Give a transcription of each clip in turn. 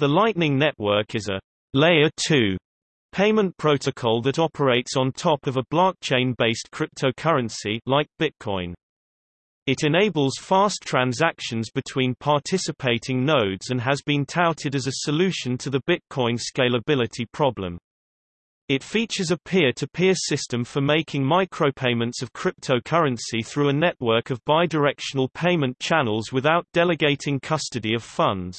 The Lightning Network is a Layer 2 payment protocol that operates on top of a blockchain-based cryptocurrency like Bitcoin. It enables fast transactions between participating nodes and has been touted as a solution to the Bitcoin scalability problem. It features a peer-to-peer -peer system for making micropayments of cryptocurrency through a network of bidirectional payment channels without delegating custody of funds.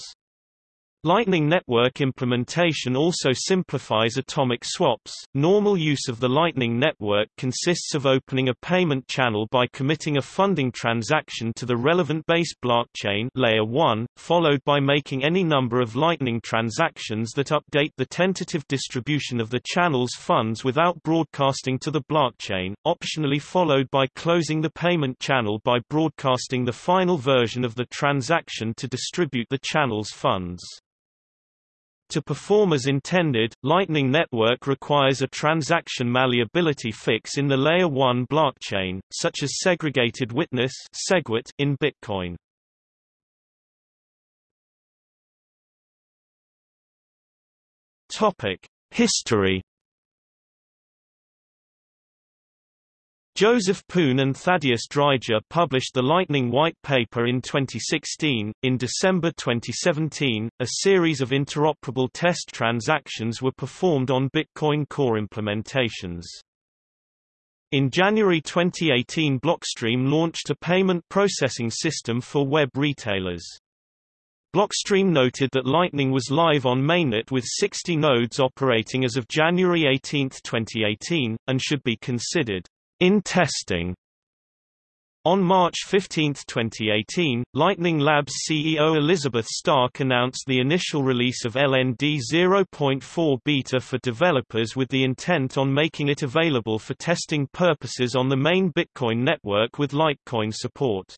Lightning Network implementation also simplifies atomic swaps. Normal use of the Lightning Network consists of opening a payment channel by committing a funding transaction to the relevant base blockchain layer 1, followed by making any number of Lightning transactions that update the tentative distribution of the channel's funds without broadcasting to the blockchain, optionally followed by closing the payment channel by broadcasting the final version of the transaction to distribute the channel's funds. To perform as intended, Lightning Network requires a transaction malleability fix in the Layer 1 blockchain, such as segregated witness in Bitcoin. History Joseph Poon and Thaddeus Dryja published the Lightning White Paper in 2016. In December 2017, a series of interoperable test transactions were performed on Bitcoin Core implementations. In January 2018 Blockstream launched a payment processing system for web retailers. Blockstream noted that Lightning was live on mainnet with 60 nodes operating as of January 18, 2018, and should be considered in testing. On March 15, 2018, Lightning Labs CEO Elizabeth Stark announced the initial release of LND 0.4 beta for developers with the intent on making it available for testing purposes on the main Bitcoin network with Litecoin support.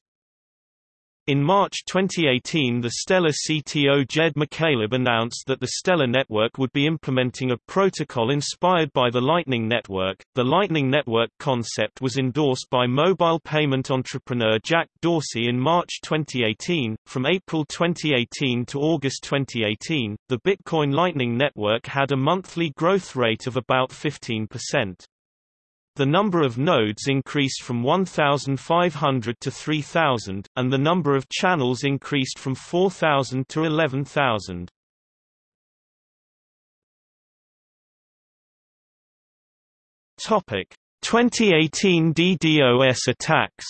In March 2018 the Stellar CTO Jed McCaleb announced that the Stellar network would be implementing a protocol inspired by the Lightning Network. The Lightning Network concept was endorsed by mobile payment entrepreneur Jack Dorsey in March 2018. From April 2018 to August 2018, the Bitcoin Lightning Network had a monthly growth rate of about 15%. The number of nodes increased from 1,500 to 3,000, and the number of channels increased from 4,000 to 11,000. Topic: 2018 DDoS attacks.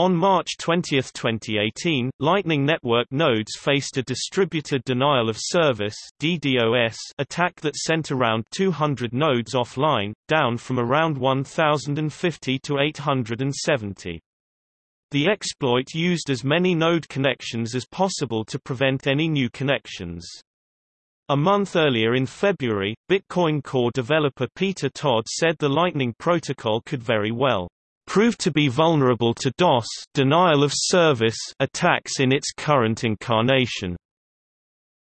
On March 20, 2018, Lightning Network nodes faced a distributed denial of service (DDoS) attack that sent around 200 nodes offline, down from around 1050 to 870. The exploit used as many node connections as possible to prevent any new connections. A month earlier in February, Bitcoin Core developer Peter Todd said the Lightning protocol could very well proved to be vulnerable to DOS denial of service attacks in its current incarnation.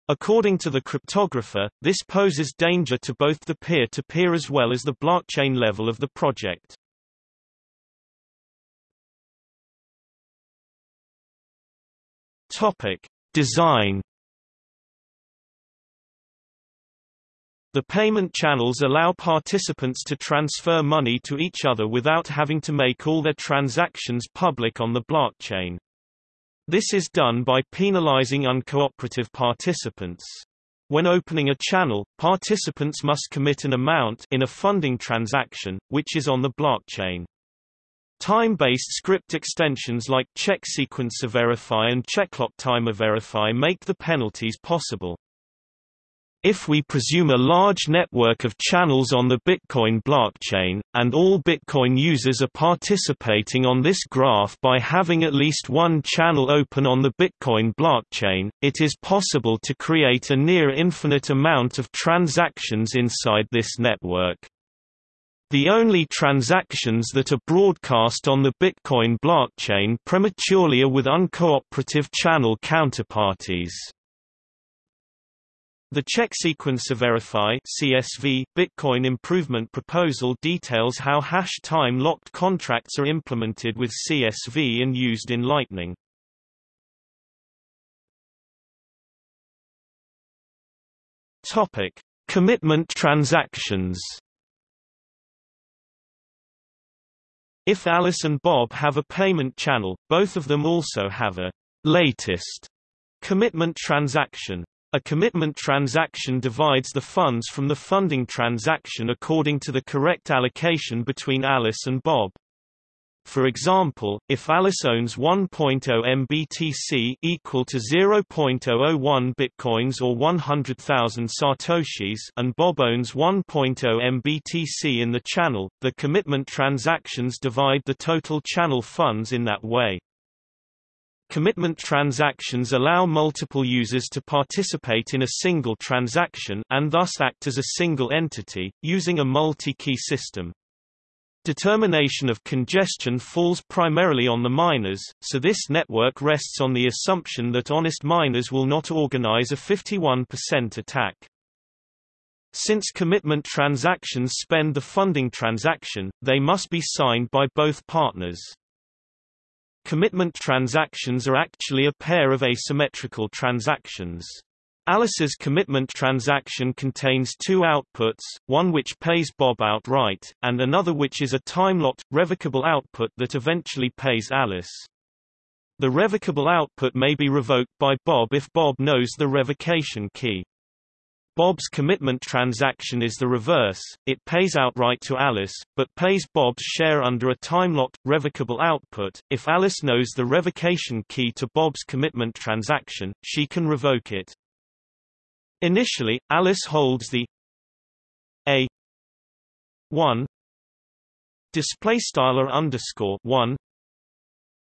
According to the cryptographer, this poses danger to both the peer-to-peer -peer as well as the blockchain level of the project. Topic: Design The payment channels allow participants to transfer money to each other without having to make all their transactions public on the blockchain. This is done by penalizing uncooperative participants. When opening a channel, participants must commit an amount in a funding transaction, which is on the blockchain. Time-based script extensions like check sequence verify and checklock time verify make the penalties possible. If we presume a large network of channels on the Bitcoin blockchain, and all Bitcoin users are participating on this graph by having at least one channel open on the Bitcoin blockchain, it is possible to create a near infinite amount of transactions inside this network. The only transactions that are broadcast on the Bitcoin blockchain prematurely are with uncooperative channel counterparties. The check sequence Verify CSV Bitcoin improvement proposal details how hash time locked contracts are implemented with CSV and used in Lightning. Topic: Commitment transactions. If Alice and Bob have a payment channel, both of them also have a latest commitment transaction. A commitment transaction divides the funds from the funding transaction according to the correct allocation between Alice and Bob. For example, if Alice owns 1.0 MBTC equal to 0.001 bitcoins or 100,000 satoshis and Bob owns 1.0 MBTC in the channel, the commitment transactions divide the total channel funds in that way. Commitment transactions allow multiple users to participate in a single transaction and thus act as a single entity, using a multi-key system. Determination of congestion falls primarily on the miners, so this network rests on the assumption that honest miners will not organize a 51% attack. Since commitment transactions spend the funding transaction, they must be signed by both partners. Commitment transactions are actually a pair of asymmetrical transactions. Alice's commitment transaction contains two outputs, one which pays Bob outright, and another which is a time-locked, revocable output that eventually pays Alice. The revocable output may be revoked by Bob if Bob knows the revocation key. Bob's commitment transaction is the reverse, it pays outright to Alice, but pays Bob's share under a time-locked, revocable output. If Alice knows the revocation key to Bob's commitment transaction, she can revoke it. Initially, Alice holds the a 1 display style underscore 1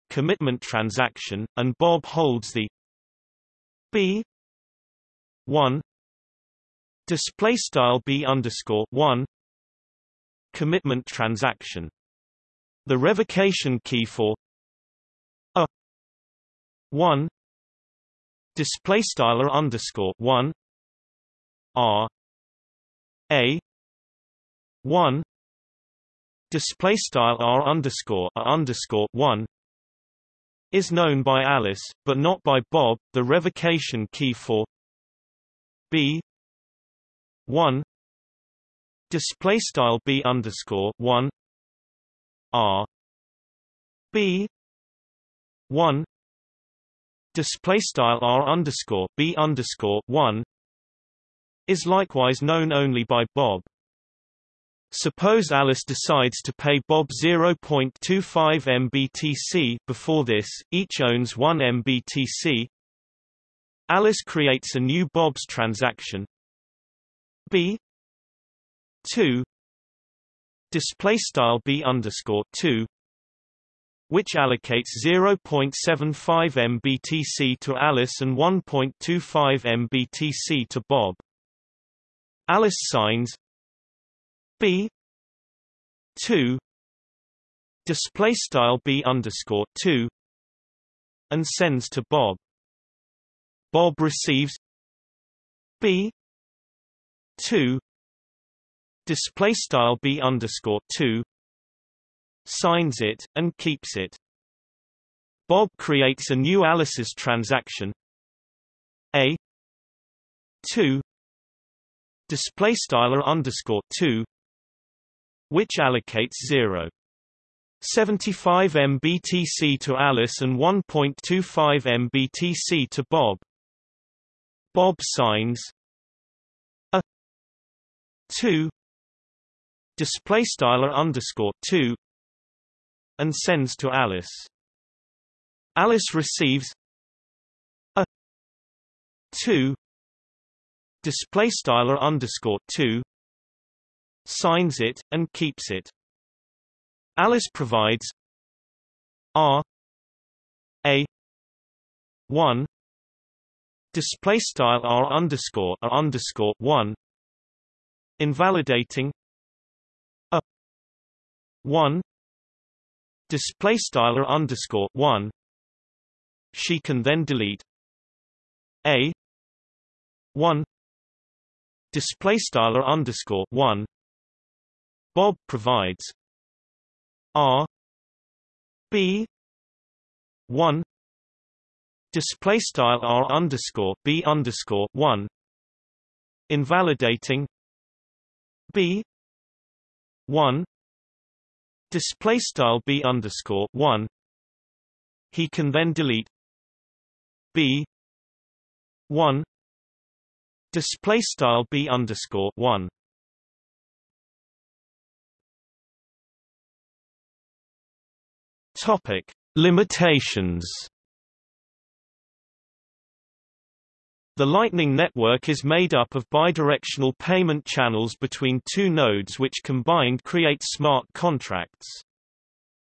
commitment transaction, and Bob holds the b 1 display style b underscore 1 commitment transaction. The revocation key for a 1 display style underscore 1 R A one display style R underscore A underscore one is known by Alice, but not by Bob. The revocation key for B one display style B underscore one R B one display style R underscore B underscore one is likewise known only by Bob. Suppose Alice decides to pay Bob 0.25 MBTC before this, each owns 1 MBTC. Alice creates a new Bob's transaction B 2 display style B underscore 2 which allocates 0.75 MBTC to Alice and 1.25 MBTC to Bob. Alice signs B two display style B underscore two and sends to Bob. Bob receives B two. Display style B underscore two. Signs it and keeps it. Bob creates a new Alice's transaction. A. Two. Display style underscore 2 which allocates 0 75 MBTC to Alice and 1.25 MBTC to Bob. Bob signs 2 display style underscore 2 and sends to Alice. Alice receives a 2 display styler underscore 2 signs it and keeps it alice provides r a 1 display style r underscore a underscore 1 invalidating a 1 display style underscore 1 she can then delete a 1 display style underscore one. Bob provides R B one display style R underscore B underscore one invalidating b. 1 display style b underscore 1 he can then delete b. 1 display style b underscore 1 topic. Limitations The Lightning Network is made up of bidirectional payment channels between two nodes which combined create smart contracts.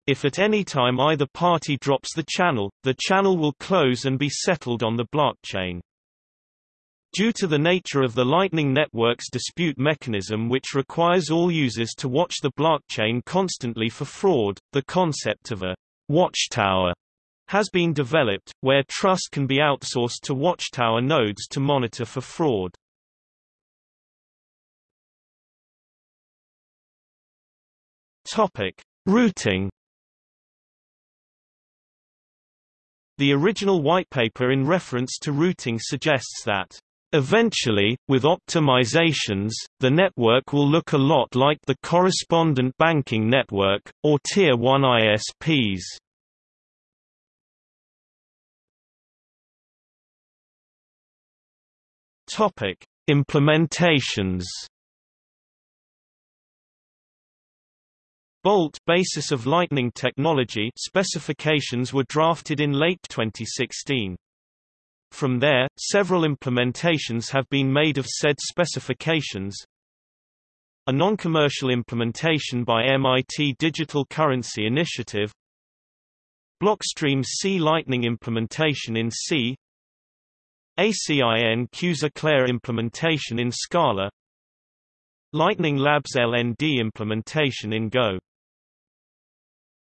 If at any time either party drops the channel, the channel will close and be settled on the blockchain. Due to the nature of the Lightning Network's dispute mechanism which requires all users to watch the blockchain constantly for fraud, the concept of a watchtower has been developed, where trust can be outsourced to watchtower nodes to monitor for fraud. Topic: Routing. The original whitepaper in reference to routing suggests that Eventually, with optimizations, the network will look a lot like the correspondent banking network, or Tier 1 ISPs. Topic: Implementations. Bolt basis of Lightning technology specifications were drafted in late 2016. From there, several implementations have been made of said specifications. A non-commercial implementation by MIT Digital Currency Initiative Blockstream C Lightning implementation in C ACINQ's Eclair implementation in Scala. Lightning Labs LND implementation in Go